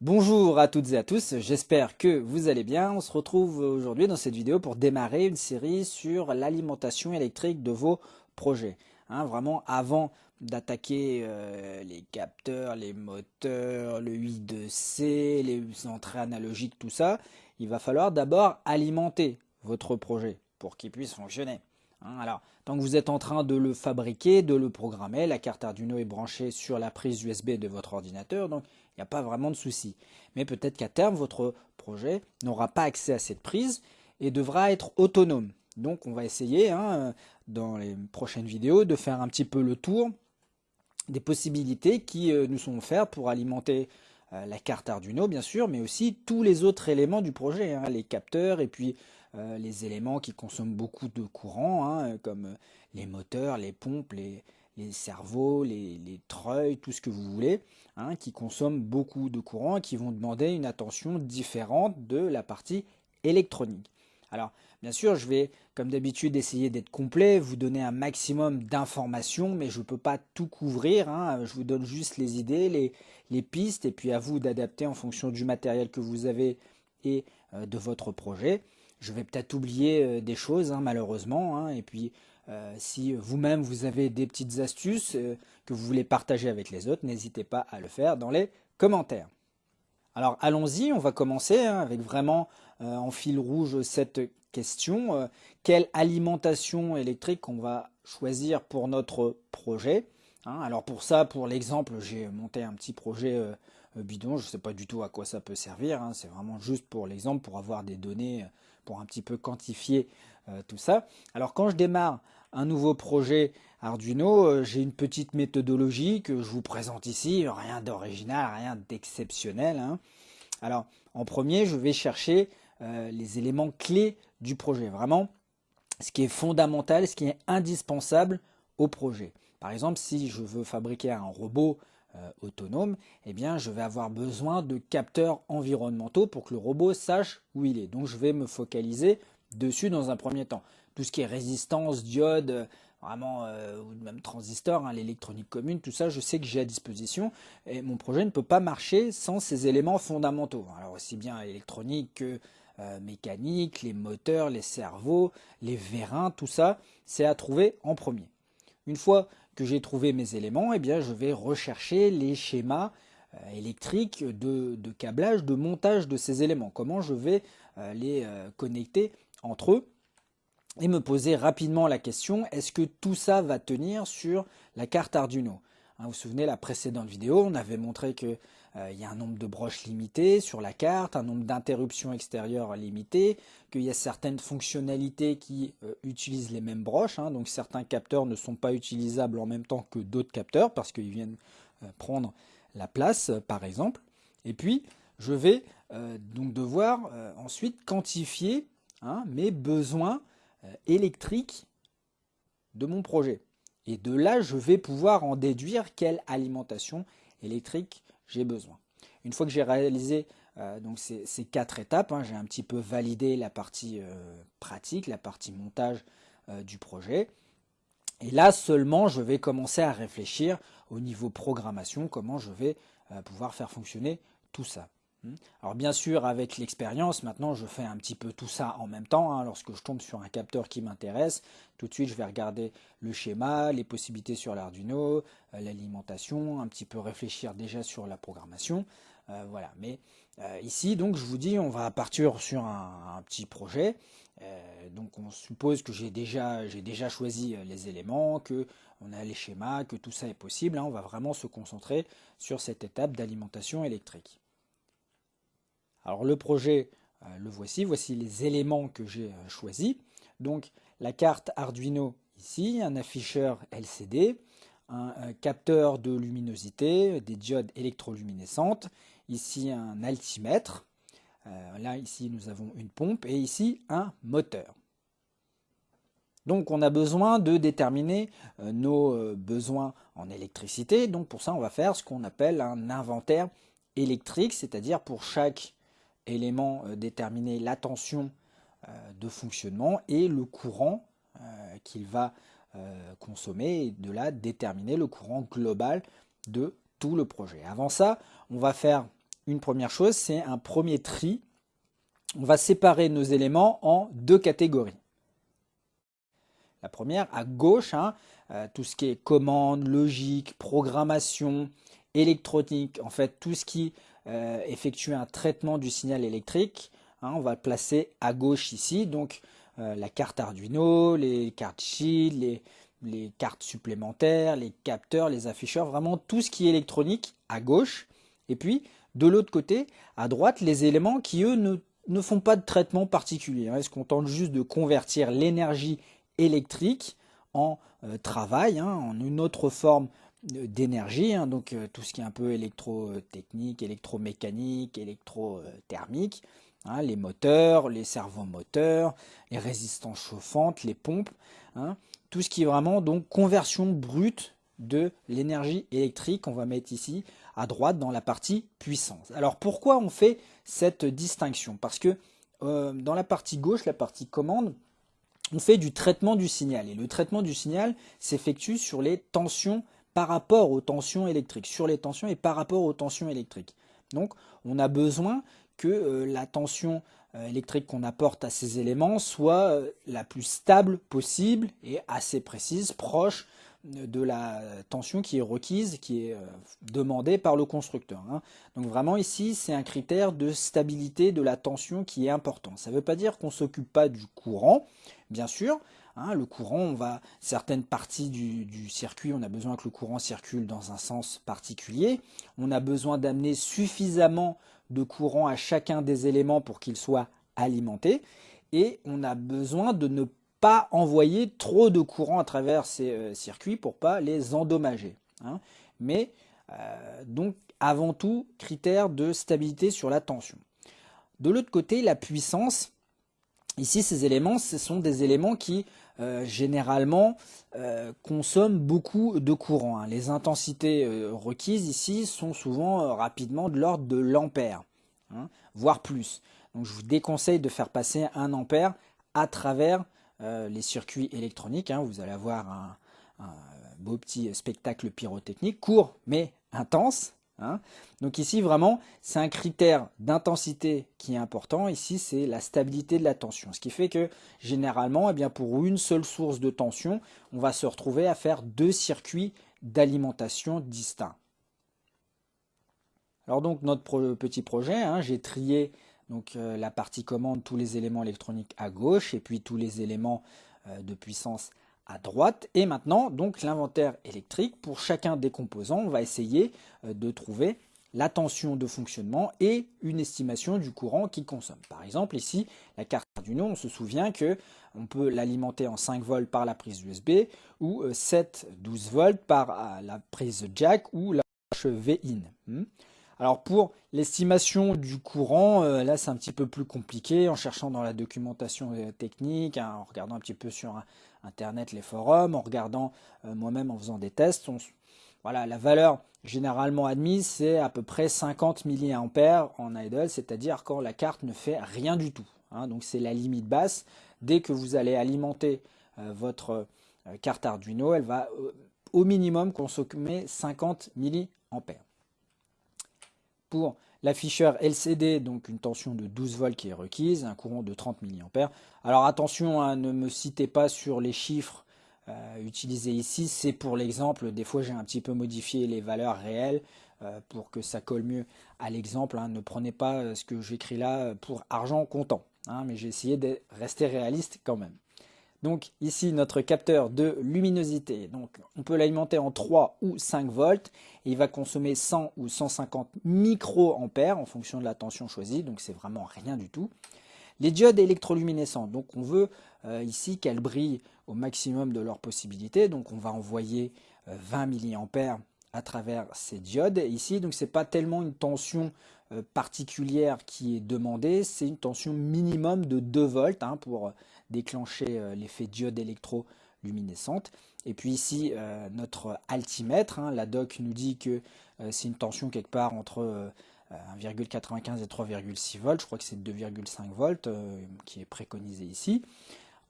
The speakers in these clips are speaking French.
Bonjour à toutes et à tous, j'espère que vous allez bien. On se retrouve aujourd'hui dans cette vidéo pour démarrer une série sur l'alimentation électrique de vos projets. Hein, vraiment avant d'attaquer euh, les capteurs, les moteurs, le I2C, les entrées analogiques, tout ça, il va falloir d'abord alimenter votre projet pour qu'il puisse fonctionner. Hein, alors, tant que vous êtes en train de le fabriquer, de le programmer, la carte Arduino est branchée sur la prise USB de votre ordinateur, il n'y a pas vraiment de souci. Mais peut-être qu'à terme, votre projet n'aura pas accès à cette prise et devra être autonome. Donc on va essayer, hein, dans les prochaines vidéos, de faire un petit peu le tour des possibilités qui euh, nous sont offertes pour alimenter euh, la carte Arduino, bien sûr, mais aussi tous les autres éléments du projet, hein, les capteurs et puis euh, les éléments qui consomment beaucoup de courant, hein, comme les moteurs, les pompes, les, cerveaux, les, treuils, tout ce que vous voulez, hein, qui consomment beaucoup de courant et qui vont demander une attention différente de la partie électronique. Alors, bien sûr, je vais, comme d'habitude, essayer d'être complet, vous donner un maximum d'informations, mais je ne peux pas tout couvrir. Hein. Je vous donne juste les idées, les, les, pistes, et puis à vous d'adapter en fonction du matériel que vous avez et euh, de votre projet. Je vais peut-être oublier euh, des choses, hein, malheureusement. Et puis, euh, si vous-même vous avez des petites astuces euh, que vous voulez partager avec les autres, n'hésitez pas à le faire dans les commentaires. Alors allons-y, on va commencer hein, avec vraiment en fil rouge cette question. quelle alimentation électrique on va choisir pour notre projet Alors pour ça, pour l'exemple, j'ai monté un petit projet bidon. Je ne sais pas du tout à quoi ça peut servir. C'est vraiment juste pour l'exemple, pour avoir des données pour un petit peu quantifier euh, tout ça. Alors quand je démarre un nouveau projet Arduino, euh, j'ai une petite méthodologie que je vous présente ici, rien d'original, rien d'exceptionnel. Hein. Alors en premier, je vais chercher euh, les éléments clés du projet, vraiment ce qui est fondamental, ce qui est indispensable au projet. Par exemple, si je veux fabriquer un robot euh, autonome, eh bien, je vais avoir besoin de capteurs environnementaux pour que le robot sache où il est. Donc, je vais me focaliser dessus dans un premier temps. Tout ce qui est résistance, diode, euh, vraiment, euh, ou même transistor, hein, l'électronique commune, tout ça, je sais que j'ai à disposition. Et mon projet ne peut pas marcher sans ces éléments fondamentaux. Alors, aussi bien électronique que mécanique, les moteurs, les cerveaux, les vérins, tout ça, c'est à trouver en premier. Une fois que j'ai trouvé mes éléments, eh bien, je vais rechercher les schémas euh, électriques de, câblage, de montage de ces éléments. Comment je vais euh, les euh, connecter entre eux et me poser rapidement la question, est-ce que tout ça va tenir sur la carte Arduino? Hein, Vous vous souvenez, la précédente vidéo, on avait montré que il y a un nombre de broches limité sur la carte, un nombre d'interruptions extérieures limité, qu'il y a certaines fonctionnalités qui euh, utilisent les mêmes broches, hein. donc certains capteurs ne sont pas utilisables en même temps que d'autres capteurs parce qu'ils viennent euh, prendre la place par exemple. Et puis je vais donc devoir ensuite quantifier hein, mes besoins électriques de mon projet. Et de là, je vais pouvoir en déduire quelle alimentation électrique j'ai besoin. Une fois que j'ai réalisé euh, donc ces, quatre étapes, hein, j'ai un petit peu validé la partie euh, pratique, la partie montage euh, du projet. Et là seulement, je vais commencer à réfléchir au niveau programmation, comment je vais pouvoir faire fonctionner tout ça. Hmm. Alors bien sûr, avec l'expérience, maintenant je fais un petit peu tout ça en même temps. Hein. Lorsque je tombe sur un capteur qui m'intéresse, tout de suite je vais regarder le schéma, les possibilités sur l'Arduino, euh, l'alimentation, un petit peu réfléchir déjà sur la programmation. Euh, voilà. Mais euh, ici, donc je vous dis, on va partir sur un, petit projet. donc on suppose que j'ai déjà, choisi les éléments, que on a les schémas, que tout ça est possible. Hein. On va vraiment se concentrer sur cette étape d'alimentation électrique. Alors le projet, euh, le voici, voici les éléments que j'ai euh, choisis. Donc la carte Arduino ici, un afficheur LCD, un, capteur de luminosité, des diodes électroluminescentes, ici un altimètre, euh, là ici nous avons une pompe et ici un moteur. Donc on a besoin de déterminer nos besoins en électricité, donc pour ça on va faire ce qu'on appelle un inventaire électrique, c'est-à-dire pour chaque élément euh, déterminer la tension euh, de fonctionnement et le courant euh, qu'il va consommer et de là déterminer le courant global de tout le projet. Avant ça, on va faire une première chose, c'est un premier tri. On va séparer nos éléments en deux catégories. La première, à gauche, hein, tout ce qui est commande, logique, programmation, électronique, en fait tout ce qui euh, effectue un traitement du signal électrique, hein, on va le placer à gauche ici. Donc euh, la carte Arduino, les cartes Shield, les, cartes supplémentaires, les capteurs, les afficheurs, vraiment tout ce qui est électronique à gauche. Et puis, de l'autre côté, à droite, les éléments qui, eux, ne, font pas de traitement particulier. Hein. Ils se contentent juste de convertir l'énergie électrique en euh, travail, hein, en une autre forme d'énergie, hein. donc euh, tout ce qui est un peu électrotechnique, électromécanique, électrothermique, les moteurs, les servomoteurs, les résistances chauffantes, les pompes, tout ce qui est vraiment donc conversion brute de l'énergie électrique, on va mettre ici à droite dans la partie puissance. Alors pourquoi on fait cette distinction? Parce que euh, dans la partie gauche, la partie commande, on fait du traitement du signal. Et le traitement du signal s'effectue sur les tensions par rapport aux tensions électriques, sur les tensions et par rapport aux tensions électriques. Donc on a besoin que euh, la tension euh, électrique qu'on apporte à ces éléments soit euh, la plus stable possible et assez précise, proche de la tension qui est requise, qui est demandée par le constructeur. Hein. Donc vraiment ici, c'est un critère de stabilité de la tension qui est important. Ça ne veut pas dire qu'on ne s'occupe pas du courant, bien sûr. Hein, le courant, on va certaines parties du, circuit, on a besoin que le courant circule dans un sens particulier. On a besoin d'amener suffisamment de courant à chacun des éléments pour qu'ils soient alimentés. Et on a besoin de ne pas envoyer trop de courant à travers ces euh, circuits pour pas les endommager. Hein. Mais euh, donc avant tout, critère de stabilité sur la tension. De l'autre côté, la puissance. Ici, ces éléments, ce sont des éléments qui euh, généralement euh, consomment beaucoup de courant. Hein. Les intensités euh, requises ici sont souvent rapidement de l'ordre de l'ampère, hein, voire plus. Donc je vous déconseille de faire passer un ampère à travers les circuits électroniques. Hein. Vous allez avoir un beau petit spectacle pyrotechnique, court mais intense, Hein. Donc ici, vraiment, c'est un critère d'intensité qui est important. Ici, c'est la stabilité de la tension. Ce qui fait que, généralement, eh bien, pour une seule source de tension, on va se retrouver à faire deux circuits d'alimentation distincts. Alors donc, notre petit projet, hein, j'ai trié donc, euh, la partie commande, tous les éléments électroniques à gauche, et puis tous les éléments euh, de puissance à droite. Et maintenant, donc l'inventaire électrique, pour chacun des composants, on va essayer euh, de trouver la tension de fonctionnement et une estimation du courant qu'il consomme. Par exemple, ici, la carte Arduino, on se souvient que on peut l'alimenter en 5 volts par la prise USB ou 7 euh, 12 volts par euh, la prise jack ou la V-in. Hmm. Alors pour l'estimation du courant, là c'est un petit peu plus compliqué en cherchant dans la documentation technique, hein, en regardant un petit peu sur Internet, les forums, en regardant euh, moi-même en faisant des tests. voilà, la valeur généralement admise, c'est à peu près 50 mA en idle, c'est-à-dire quand la carte ne fait rien du tout. Hein. donc c'est la limite basse. Dès que vous allez alimenter euh, votre euh, carte Arduino, elle va au minimum consommer 50 mA. Pour L'afficheur LCD, donc une tension de 12 volts qui est requise, un courant de 30 mA. Alors attention, à hein, ne me citez pas sur les chiffres euh, utilisés ici, c'est pour l'exemple. Des fois, j'ai un petit peu modifié les valeurs réelles euh, pour que ça colle mieux à l'exemple. Hein. Ne prenez pas euh, ce que j'écris là pour argent comptant, hein, mais j'ai essayé de rester réaliste quand même. Donc ici notre capteur de luminosité, donc on peut l'alimenter en 3 ou 5 volts il va consommer 100 ou 150 microampères en fonction de la tension choisie, donc c'est vraiment rien du tout. Les diodes électroluminescentes, donc on veut euh, ici qu'elles brillent au maximum de leurs possibilités, donc on va envoyer 20 euh, mA à travers ces diodes. ici, donc c'est pas tellement une tension euh, particulière qui est demandée, c'est une tension minimum de 2 volts hein, pour déclencher euh, l'effet diode électroluminescente. Et puis ici, euh, notre altimètre, hein, la doc nous dit que euh, c'est une tension quelque part entre 1,95 et 3,6 volts, je crois que c'est 2,5 volts qui est préconisé ici.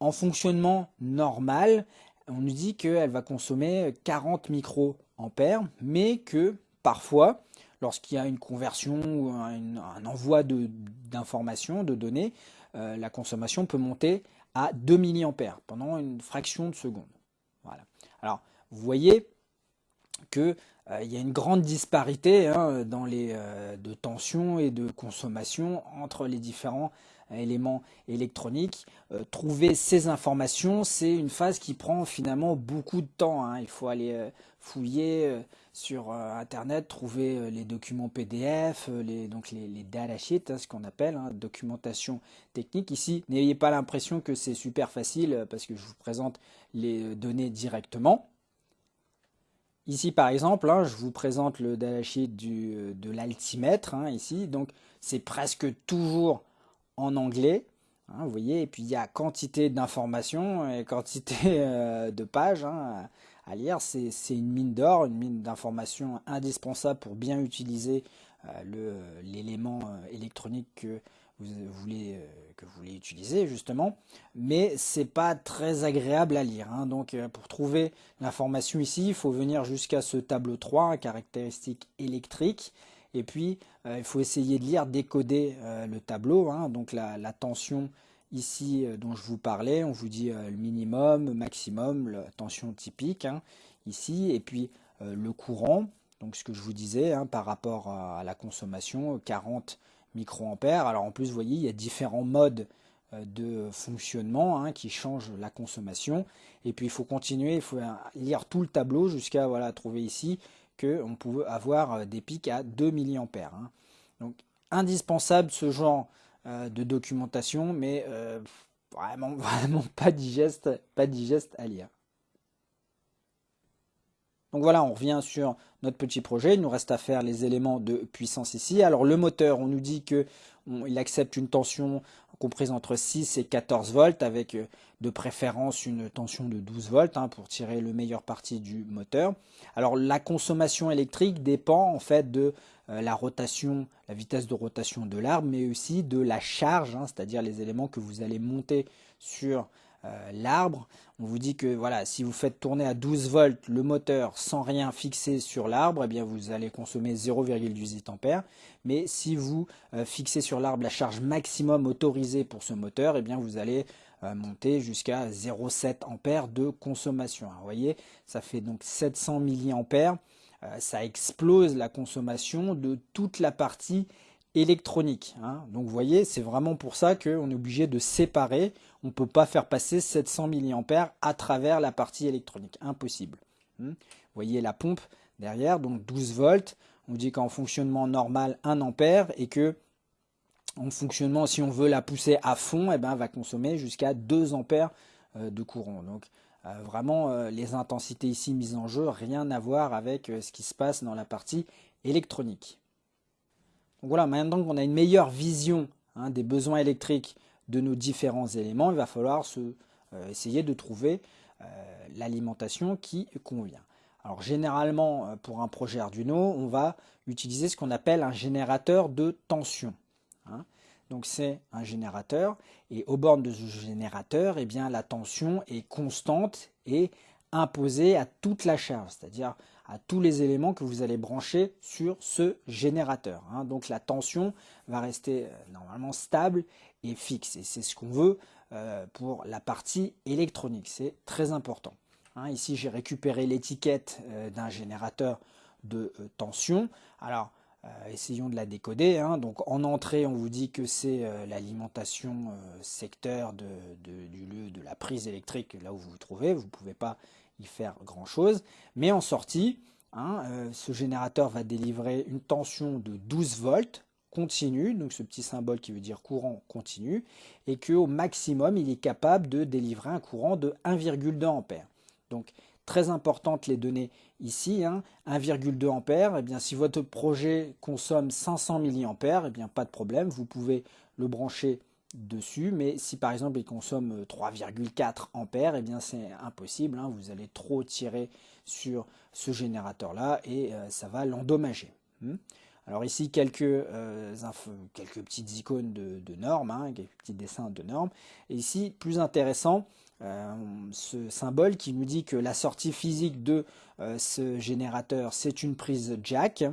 En fonctionnement normal, on nous dit qu'elle va consommer 40 microampères, mais que parfois lorsqu'il y a une conversion ou un, envoi d'informations, de, données, la consommation peut monter à 2 mA pendant une fraction de seconde. Voilà. Alors, vous voyez qu'il euh, y a une grande disparité hein, dans les, euh, de tension et de consommation entre les différents éléments électroniques. Euh, trouver ces informations, c'est une phase qui prend finalement beaucoup de temps. Hein. Il faut aller euh, fouiller euh, sur Internet, trouver les documents PDF, les, donc les, les hein, ce qu'on appelle hein, documentation technique. Ici, n'ayez pas l'impression que c'est super facile parce que je vous présente les données directement. Ici, par exemple, je vous présente le datasheet du, de l'altimètre, ici. Donc, c'est presque toujours en anglais. Hein, vous voyez, et puis il y a quantité d'informations et quantité euh, de pages hein, à lire. C'est une mine d'or, une mine d'informations indispensable pour bien utiliser euh, l'élément euh, électronique que vous voulez que vous voulez utiliser justement, mais c'est pas très agréable à lire. Hein. Donc pour trouver l'information ici, il faut venir jusqu'à ce tableau 3, caractéristiques électriques, et puis, euh, il faut essayer de lire, décoder euh, le tableau. Hein. donc la, tension ici euh, dont je vous parlais, on vous dit le minimum, maximum, la tension typique hein, ici. Et puis le courant, donc ce que je vous disais hein, par rapport à, la consommation, 40 microampères. Alors en plus, vous voyez, il y a différents modes de fonctionnement qui changent la consommation. Et puis il faut continuer, il faut lire tout le tableau jusqu'à voilà, trouver ici qu'on pouvait avoir euh, des pics à 2 mA. Hein. Donc indispensable ce genre euh, de documentation, mais euh, vraiment, vraiment pas digeste, pas digeste à lire. Donc voilà, on revient sur notre petit projet. Il nous reste à faire les éléments de puissance ici. Alors le moteur, on nous dit qu'il accepte une tension comprise entre 6 et 14 volts avec euh, de préférence une tension de 12 volts hein, pour tirer le meilleur parti du moteur. Alors la consommation électrique dépend en fait de la rotation, la vitesse de rotation de l'arbre, mais aussi de la charge, hein, c'est-à-dire les éléments que vous allez monter sur euh, l'arbre. On vous dit que voilà, si vous faites tourner à 12 volts le moteur sans rien fixer sur l'arbre, eh bien vous allez consommer 0,18 ampères. Mais si vous euh, fixez sur l'arbre la charge maximum autorisée pour ce moteur, eh bien vous allez euh, monter jusqu'à 0,7 ampères de consommation. vous voyez, ça fait donc 700 milliampères. Ça explose la consommation de toute la partie électronique. Hein. Donc vous voyez, c'est vraiment pour ça qu'on est obligé de séparer. On ne peut pas faire passer 700 mA à travers la partie électronique. Impossible. Hmm. Vous voyez la pompe derrière, donc 12 volts. On dit qu'en fonctionnement normal, 1 ampère et que en fonctionnement, si on veut la pousser à fond, eh ben, elle va consommer jusqu'à 2 ampères euh, de courant. Donc euh, vraiment, euh, les intensités ici mises en jeu, rien à voir avec ce qui se passe dans la partie électronique voilà, maintenant qu'on a une meilleure vision hein, des besoins électriques de nos différents éléments, il va falloir euh, essayer de trouver euh, l'alimentation qui convient. Alors généralement, euh, pour un projet Arduino, on va utiliser ce qu'on appelle un générateur de tension. Hein. Donc c'est un générateur, et au bord de ce générateur, eh bien, la tension est constante et imposée à toute la charge, c'est-à-dire à tous les éléments que vous allez brancher sur ce générateur. Hein. Donc la tension va rester euh, normalement stable et fixe. Et c'est ce qu'on veut euh, pour la partie électronique. C'est très important. Hein. Ici, j'ai récupéré l'étiquette euh, d'un générateur de tension. Alors, essayons de la décoder. Hein. Donc en entrée, on vous dit que c'est l'alimentation secteur de, du lieu de la prise électrique, là où vous vous trouvez. Vous ne pouvez pas y faire grand chose. Mais en sortie, hein, euh, ce générateur va délivrer une tension de 12 volts continue, donc ce petit symbole qui veut dire courant continu, et qu'au maximum, il est capable de délivrer un courant de 1,2 ampères. Donc, très importante les données ici, 1,2 hein. ampères, et eh bien, si votre projet consomme 500 mA, et bien, pas de problème, vous pouvez le brancher dessus, mais si par exemple il consomme 3,4 euh, ampères, et eh bien c'est impossible, hein. vous allez trop tirer sur ce générateur là et euh, ça va l'endommager. Hmm. Alors ici quelques, euh, quelques petites icônes de, normes, hein, quelques petits dessins de normes, et ici plus intéressant, ce symbole qui nous dit que la sortie physique de ce générateur c'est une prise jack,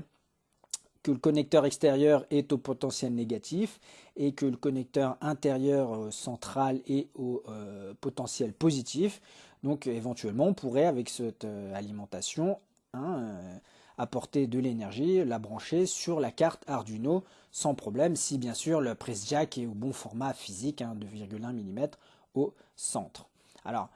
que le connecteur extérieur est au potentiel négatif et que le connecteur intérieur euh, central est au euh, potentiel positif. Donc éventuellement, on pourrait, avec cette alimentation, hein, apporter de l'énergie, la brancher sur la carte Arduino sans problème, si bien sûr le press jack est au bon format physique, 2,1 hein, mm au centre. Alors,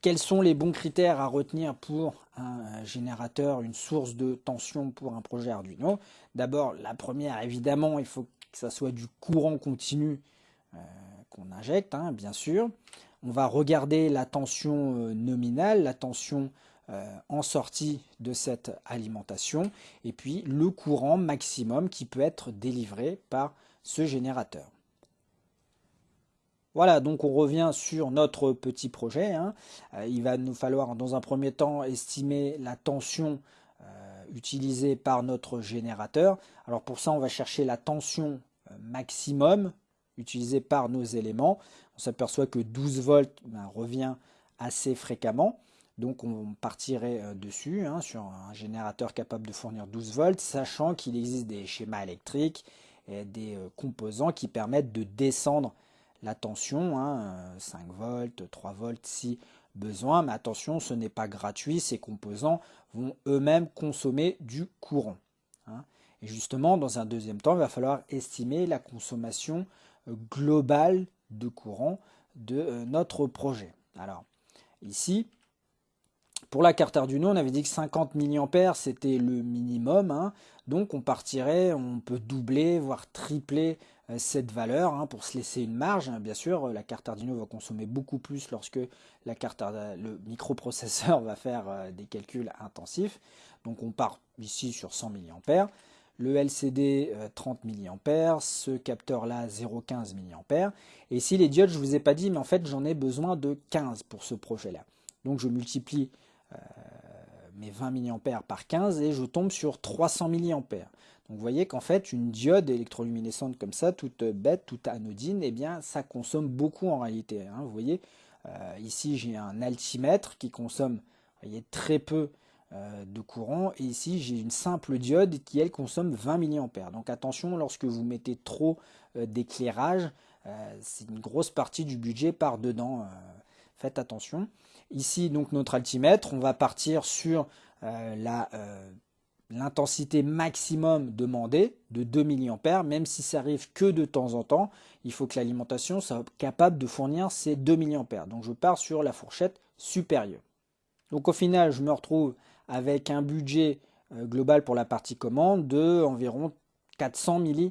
quels sont les bons critères à retenir pour un générateur, une source de tension pour un projet Arduino? D'abord, la première, évidemment, il faut que ça soit du courant continu euh, qu'on injecte, hein, bien sûr. On va regarder la tension euh, nominale, la tension euh, en sortie de cette alimentation, et puis le courant maximum qui peut être délivré par ce générateur. Voilà, donc on revient sur notre petit projet. Hein. Euh, il va nous falloir dans un premier temps estimer la tension euh, utilisée par notre générateur. Alors pour ça, on va chercher la tension euh, maximum utilisée par nos éléments. On s'aperçoit que 12 volts ben, revient assez fréquemment. Donc on partirait dessus hein, sur un générateur capable de fournir 12 volts, sachant qu'il existe des schémas électriques et des composants qui permettent de descendre la tension, 5 hein, volts, 3 volts si besoin, mais attention, ce n'est pas gratuit, ces composants vont eux-mêmes consommer du courant. Hein. Et justement, dans un deuxième temps, il va falloir estimer la consommation euh, globale de courant de euh, notre projet. Alors, ici, pour la carte Arduino, on avait dit que 50 mAh c'était le minimum, hein. donc on partirait, on peut doubler, voire tripler euh, cette valeur hein, pour se laisser une marge. Hein. Bien sûr, la carte Arduino va consommer beaucoup plus lorsque le microprocesseur va faire euh, des calculs intensifs. Donc on part ici sur 100 mA. Le LCD 30 mA, ce capteur là 0,15 mA. Et ici les diodes, je ne vous ai pas dit, mais en fait j'en ai besoin de 15 pour ce projet là. Donc je multiplie euh, mes 20 mA par 15 et je tombe sur 300 mA. Vous voyez qu'en fait une diode électroluminescente comme ça, toute bête, toute anodine, eh bien ça consomme beaucoup en réalité. Hein. vous voyez, euh, ici j'ai un altimètre qui consomme voyez, très peu euh, de courant et ici j'ai une simple diode qui elle consomme 20 mA. Donc attention lorsque vous mettez trop d'éclairage, c'est une grosse partie du budget par dedans. faites attention. Ici, donc notre altimètre, on va partir sur euh, euh, l'intensité maximum demandée de 2 mA, même si ça arrive que de temps en temps, il faut que l'alimentation soit capable de fournir ces 2 mA. Donc je pars sur la fourchette supérieure. Donc au final, je me retrouve avec un budget euh, global pour la partie commande de environ 400 mA.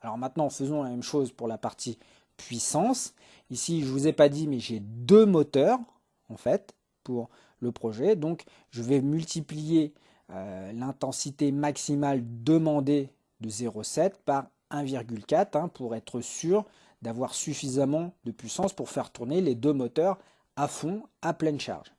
Alors maintenant, faisons la même chose pour la partie puissance. Ici, je ne vous ai pas dit, mais j'ai deux moteurs en fait pour le projet. Donc je vais multiplier euh, l'intensité maximale demandée de 0,7 par 1,4 hein, pour être sûr d'avoir suffisamment de puissance pour faire tourner les deux moteurs à fond à pleine charge.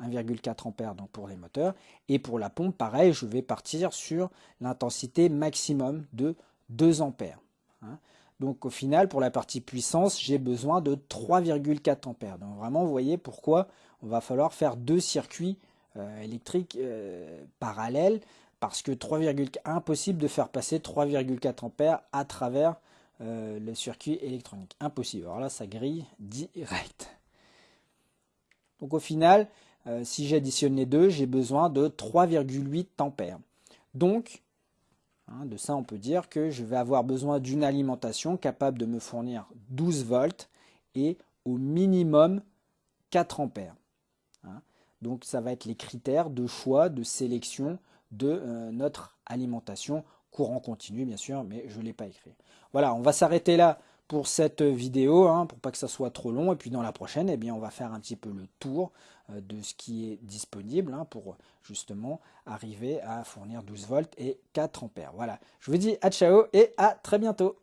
1,4 hein. ampères donc pour les moteurs et pour la pompe pareil je vais partir sur l'intensité maximum de 2 ampères. Hein. Donc au final, pour la partie puissance, j'ai besoin de 3,4 ampères. Donc vraiment, vous voyez pourquoi on va falloir faire deux circuits euh, électriques euh, parallèles, parce que 3,1 impossible de faire passer 3,4 ampères à travers euh, le circuit électronique. Impossible. Alors là, ça grille direct. Donc au final, si j'additionne les deux, j'ai besoin de 3,8 ampères. Donc, Hein, de ça, on peut dire que je vais avoir besoin d'une alimentation capable de me fournir 12 volts et au minimum 4 ampères. Donc ça va être les critères de choix, de sélection de euh, notre alimentation courant continu bien sûr, mais je ne l'ai pas écrit. Voilà, on va s'arrêter là pour cette vidéo, hein, pour pas que ça soit trop long. Et puis dans la prochaine, eh bien, on va faire un petit peu le tour euh, de ce qui est disponible hein, pour justement arriver à fournir 12 volts et 4 ampères. Voilà, je vous dis à ciao et à très bientôt